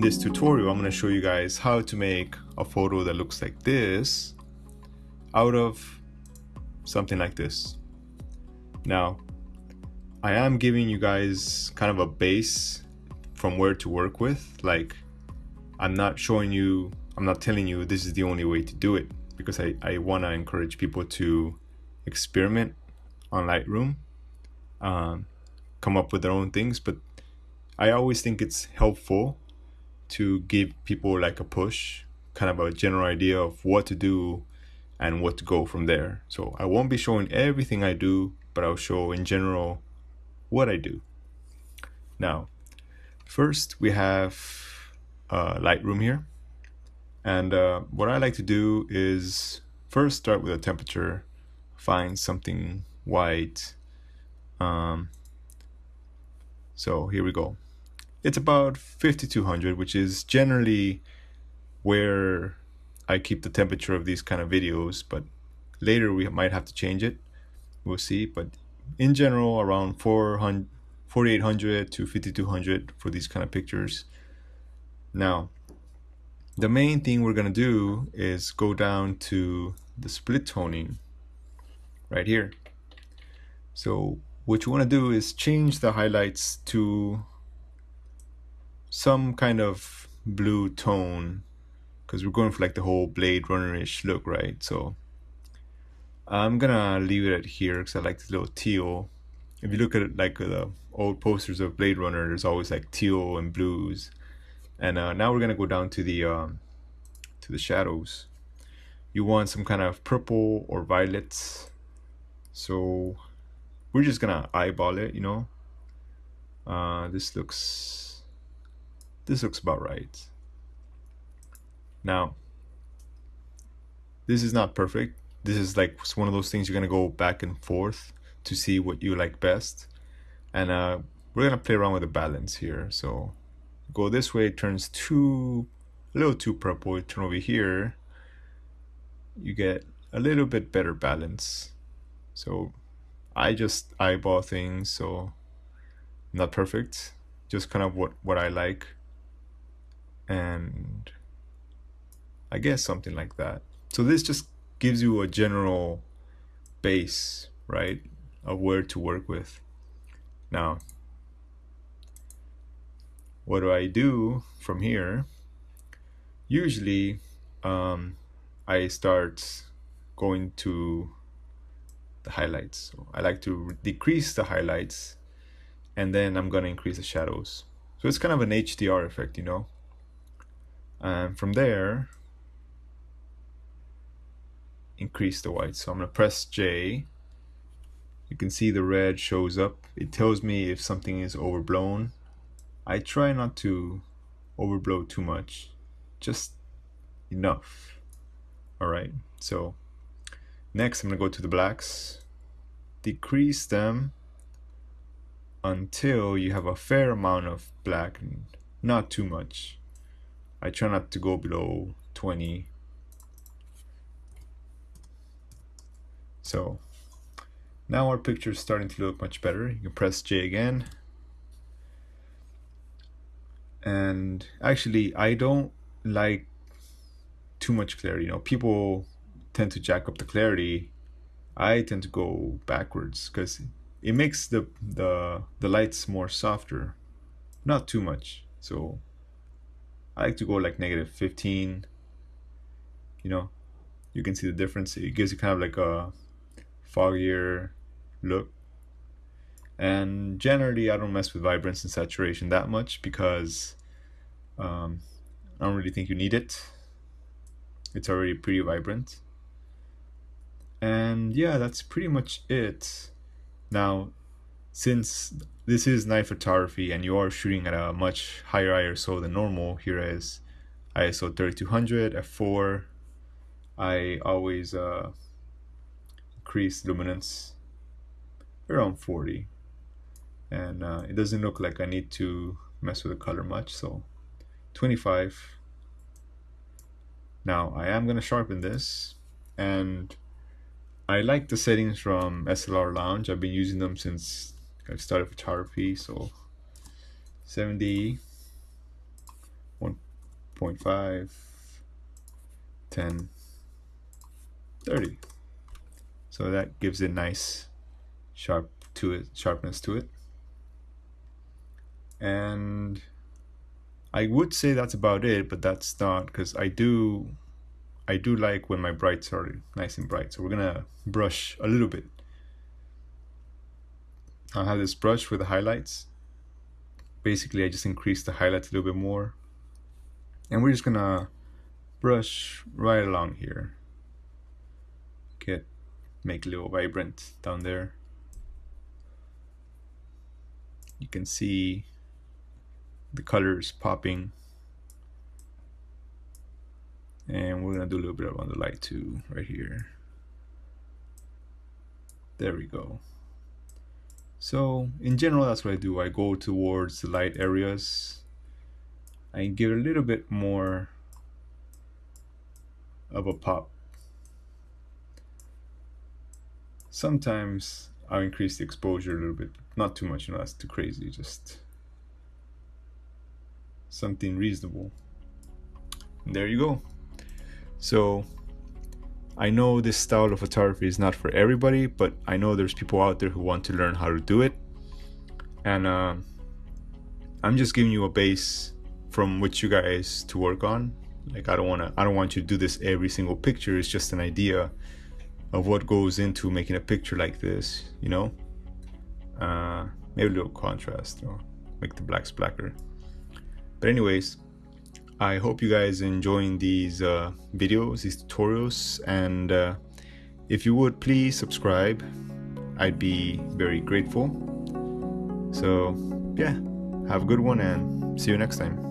in this tutorial, I'm going to show you guys how to make a photo that looks like this out of something like this. Now, I am giving you guys kind of a base from where to work with. Like, I'm not showing you, I'm not telling you this is the only way to do it because I, I want to encourage people to experiment on Lightroom, um, come up with their own things. But I always think it's helpful to give people like a push, kind of a general idea of what to do and what to go from there. So I won't be showing everything I do, but I'll show in general what I do. Now, first we have uh, Lightroom here. And uh, what I like to do is first start with a temperature, find something white. Um, so here we go it's about 5200 which is generally where I keep the temperature of these kind of videos but later we might have to change it. We'll see but in general around 400 4800 to 5200 for these kind of pictures. Now the main thing we're gonna do is go down to the split toning right here. So what you want to do is change the highlights to some kind of blue tone because we're going for like the whole Blade Runner-ish look, right? So I'm gonna leave it at here because I like this little teal. If you look at it like the old posters of Blade Runner, there's always like teal and blues. And uh, now we're gonna go down to the um, to the shadows. You want some kind of purple or violets. So we're just gonna eyeball it, you know. Uh, this looks this looks about right. Now, this is not perfect. This is like one of those things you're to go back and forth to see what you like best. And uh, we're to play around with the balance here. So go this way, it turns too, a little too purple. Turn over here, you get a little bit better balance. So I just eyeball things, so not perfect, just kind of what, what I like and I guess something like that. So this just gives you a general base, right, of where to work with. Now, what do I do from here? Usually, um, I start going to the highlights. So I like to decrease the highlights and then I'm going to increase the shadows. So it's kind of an HDR effect, you know? And from there increase the white. So I'm gonna press J. You can see the red shows up. It tells me if something is overblown. I try not to overblow too much. Just enough. Alright so next I'm gonna go to the blacks. Decrease them until you have a fair amount of black not too much I try not to go below 20 so now our picture is starting to look much better. You can press J again. And actually I don't like too much clarity. You know people tend to jack up the clarity. I tend to go backwards because it makes the the the lights more softer. Not too much. So I like to go like negative 15 you know? You can see the difference. It gives you kind of like a foggier look. And generally I don't mess with vibrance and saturation that much because um, I don't really think you need it. It's already pretty vibrant. And yeah that's pretty much it. Now since this is night photography and you are shooting at a much higher ISO than normal, here is ISO 3200 f4. I always uh, increase luminance around 40 and uh, it doesn't look like I need to mess with the color much so 25 now I am gonna sharpen this and I like the settings from SLR Lounge. I've been using them since I started photography, so 70, 1.5, 10 30 so that gives it nice sharp to it sharpness to it. And I would say that's about it but that's not because I do I do like when my brights are nice and bright. So we're gonna brush a little bit I'll have this brush with the highlights. Basically I just increase the highlights a little bit more. And we're just gonna brush right along here. Get make a little vibrant down there. You can see the colors popping. And we're gonna do a little bit on the light too right here. There we go so in general that's what I do. I go towards the light areas. I give it a little bit more of a pop. Sometimes I'll increase the exposure a little bit not too much you know that's too crazy just something reasonable. And there you go. So I know this style of photography is not for everybody, but I know there's people out there who want to learn how to do it. And uh, I'm just giving you a base from which you guys to work on. Like I don't want to I don't want you to do this every single picture. It's just an idea of what goes into making a picture like this, you know? Uh, maybe a little contrast, or make the blacks blacker. But anyways, I hope you guys enjoying these uh, videos, these tutorials, and uh, if you would please subscribe, I'd be very grateful. So yeah, have a good one and see you next time.